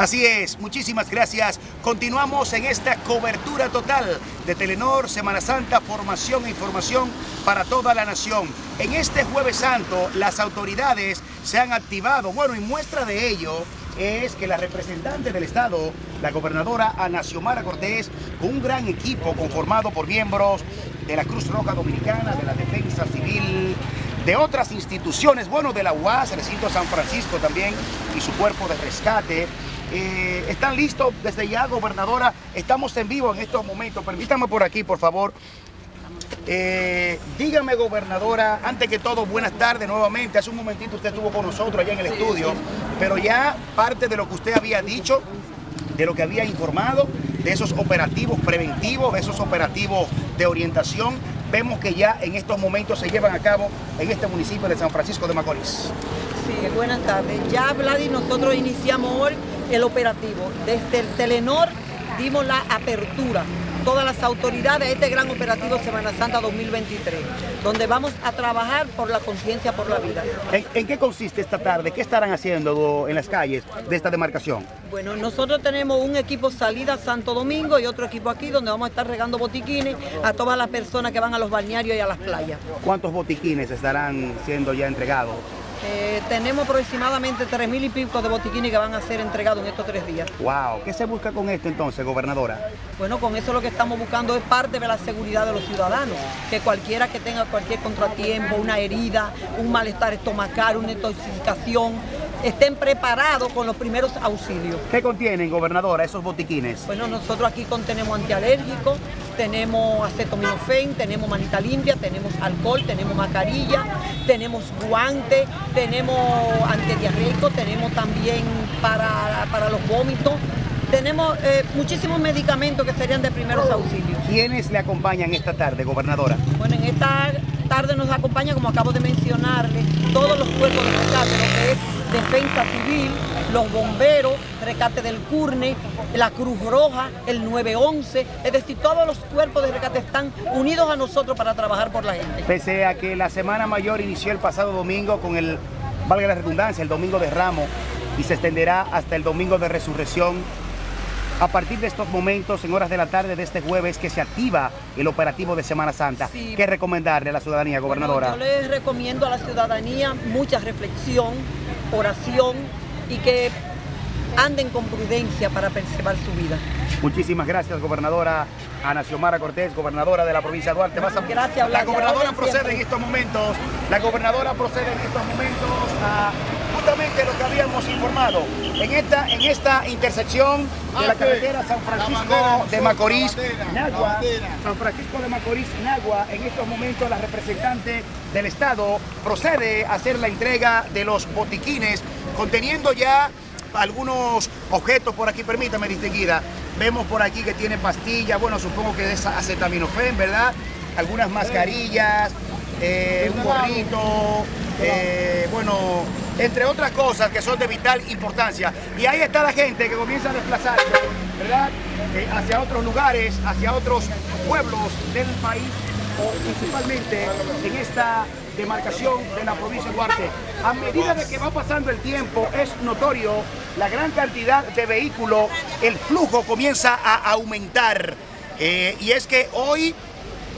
Así es, muchísimas gracias. Continuamos en esta cobertura total de Telenor, Semana Santa, formación e información para toda la nación. En este jueves santo las autoridades se han activado, bueno, y muestra de ello es que la representante del Estado, la gobernadora Ana Xiomara Cortés, un gran equipo conformado por miembros de la Cruz Roja Dominicana, de la Defensa Civil, de otras instituciones, bueno, de la UAS, el recinto San Francisco también y su cuerpo de rescate, eh, ¿Están listos desde ya, gobernadora? Estamos en vivo en estos momentos. Permítame por aquí, por favor. Eh, dígame, gobernadora, antes que todo, buenas tardes nuevamente. Hace un momentito usted estuvo con nosotros allá en el estudio, pero ya parte de lo que usted había dicho, de lo que había informado, de esos operativos preventivos, de esos operativos de orientación, vemos que ya en estos momentos se llevan a cabo en este municipio de San Francisco de Macorís. Sí, buenas tardes. Ya, Vladi, nosotros iniciamos hoy el operativo. Desde el Telenor dimos la apertura todas las autoridades a este gran operativo Semana Santa 2023, donde vamos a trabajar por la conciencia por la vida. ¿En, qué consiste esta tarde? ¿Qué estarán haciendo en las calles de esta demarcación? Bueno, nosotros tenemos un equipo salida Santo Domingo y otro equipo aquí donde vamos a estar regando botiquines a todas las personas que van a los balnearios y a las playas. ¿Cuántos botiquines estarán siendo ya entregados? Eh, tenemos aproximadamente tres mil y pico de botiquines que van a ser entregados en estos tres días. ¡Wow! ¿Qué se busca con esto entonces, gobernadora? Bueno, con eso lo que estamos buscando es parte de la seguridad de los ciudadanos. Que cualquiera que tenga cualquier contratiempo, una herida, un malestar estomacal, una intoxicación, estén preparados con los primeros auxilios. ¿Qué contienen, gobernadora, esos botiquines? Bueno, nosotros aquí contenemos antialérgicos, tenemos acetaminofén, tenemos manita limpia, tenemos alcohol, tenemos mascarilla, tenemos guantes, tenemos antidiarreico, tenemos también para, para los vómitos, tenemos eh, muchísimos medicamentos que serían de primeros auxilios. ¿Quiénes le acompañan esta tarde, gobernadora? Bueno, en esta tarde nos acompaña, como acabo de mencionarle, todos los cuerpos de rescate, lo que es Defensa Civil, los bomberos, Rescate del Curne, la Cruz Roja, el 911, es decir, todos los cuerpos de rescate están unidos a nosotros para trabajar por la gente. Pese a que la Semana Mayor inició el pasado domingo con el, valga la redundancia, el Domingo de Ramos y se extenderá hasta el Domingo de Resurrección, a partir de estos momentos, en horas de la tarde de este jueves, que se activa el operativo de Semana Santa. ¿Qué recomendarle a la ciudadanía, gobernadora? yo les recomiendo a la ciudadanía mucha reflexión, oración y que anden con prudencia para preservar su vida. Muchísimas gracias, gobernadora Ana Xiomara Cortés, gobernadora de la provincia de Duarte. Gracias, La gobernadora procede en estos momentos, la gobernadora procede en estos momentos a justamente lo que habíamos informado. En esta, en esta intersección de la carretera San Francisco de Macorís, Nagua, San Francisco de Macorís, Nagua, en estos momentos la representante del Estado procede a hacer la entrega de los botiquines conteniendo ya algunos objetos por aquí, permítame distinguida. Vemos por aquí que tiene pastillas, bueno, supongo que es acetaminofén, ¿verdad? Algunas mascarillas, eh, un gorrito, eh, bueno, entre otras cosas que son de vital importancia. Y ahí está la gente que comienza a desplazarse, ¿verdad? Eh, hacia otros lugares, hacia otros pueblos del país, o principalmente en esta demarcación de la provincia de Duarte. A medida de que va pasando el tiempo, es notorio la gran cantidad de vehículos, el flujo comienza a aumentar. Eh, y es que hoy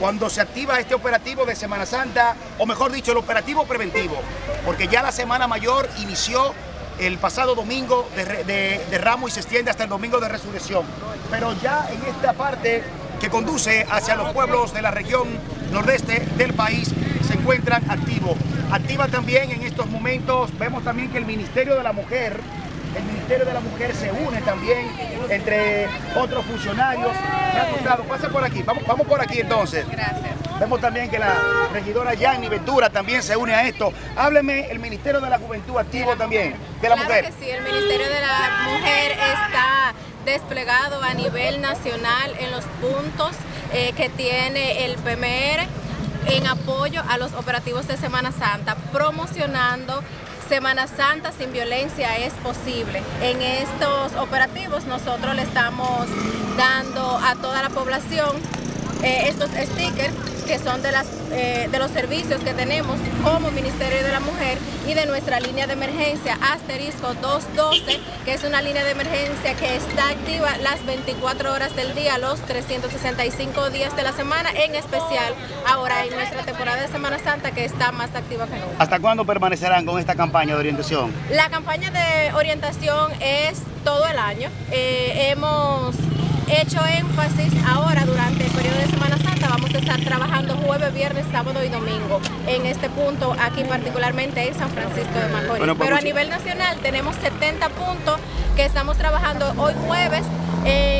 cuando se activa este operativo de Semana Santa, o mejor dicho, el operativo preventivo, porque ya la Semana Mayor inició el pasado domingo de, de, Ramos y se extiende hasta el domingo de Resurrección. Pero ya en esta parte que conduce hacia los pueblos de la región nordeste del país se encuentran activos. Activa también en estos momentos, vemos también que el Ministerio de la Mujer el Ministerio de la Mujer se une también entre otros funcionarios. Pasa por aquí, vamos, vamos por aquí entonces. Gracias. Vemos también que la regidora Yanni Ventura también se une a esto. Hábleme, el Ministerio de la Juventud activo también, de la mujer. sí, el Ministerio de la Mujer está desplegado a nivel nacional en los puntos eh, que tiene el PMR en apoyo a los operativos de Semana Santa, promocionando Semana Santa sin violencia es posible. En estos operativos nosotros le estamos dando a toda la población eh, estos stickers que son de, las, eh, de los servicios que tenemos como Ministerio de la Mujer y de nuestra línea de emergencia asterisco 212, que es una línea de emergencia que está activa las 24 horas del día, los 365 días de la semana, en especial ahora en nuestra temporada de Semana Santa que está más activa que nunca. ¿Hasta cuándo permanecerán con esta campaña de orientación? La campaña de orientación es todo el año. Eh, hemos hecho énfasis ahora durante el periodo de Semana vamos a estar trabajando jueves, viernes, sábado y domingo en este punto, aquí particularmente en San Francisco de Macorís. Bueno, pues Pero a nivel nacional tenemos 70 puntos que estamos trabajando hoy jueves las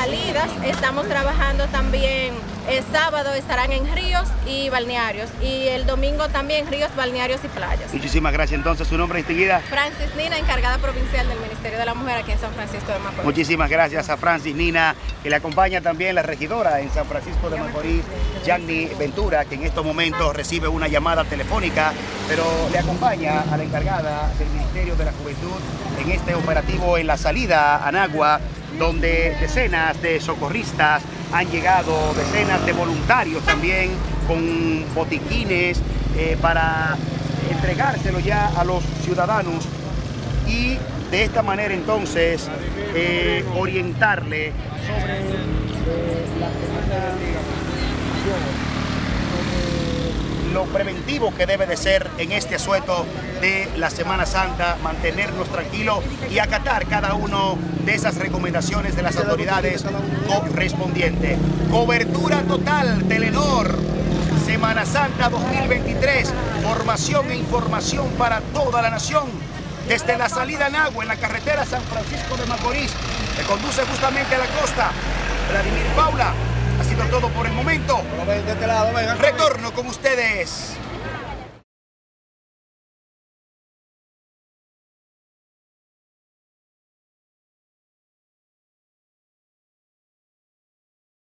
salidas, estamos trabajando también el sábado, estarán en ríos y balnearios y el domingo también ríos, balnearios y playas. Muchísimas gracias. Entonces, su nombre enseguida. Francis Nina, encargada provincial del Ministerio de la Mujer aquí en San Francisco de Macorís. Muchísimas gracias a Francis Nina, que le acompaña también la regidora en San Francisco de Macorís, Yanni Ventura, que en estos momentos recibe una llamada telefónica, pero le acompaña a la encargada del Ministerio de la Juventud en este operativo en la salida a Anagua, donde decenas de socorristas han llegado, decenas de voluntarios también con botiquines eh, para entregárselo ya a los ciudadanos y de esta manera entonces eh, orientarle sobre eh, la lo preventivo que debe de ser en este asueto de la Semana Santa, mantenernos tranquilos y acatar cada uno de esas recomendaciones de las autoridades correspondientes. Cobertura total, Telenor, Semana Santa 2023, formación e información para toda la nación. Desde la salida en agua en la carretera San Francisco de Macorís, que conduce justamente a la costa. Vladimir Paula, sido todo por el momento. Retorno con ustedes.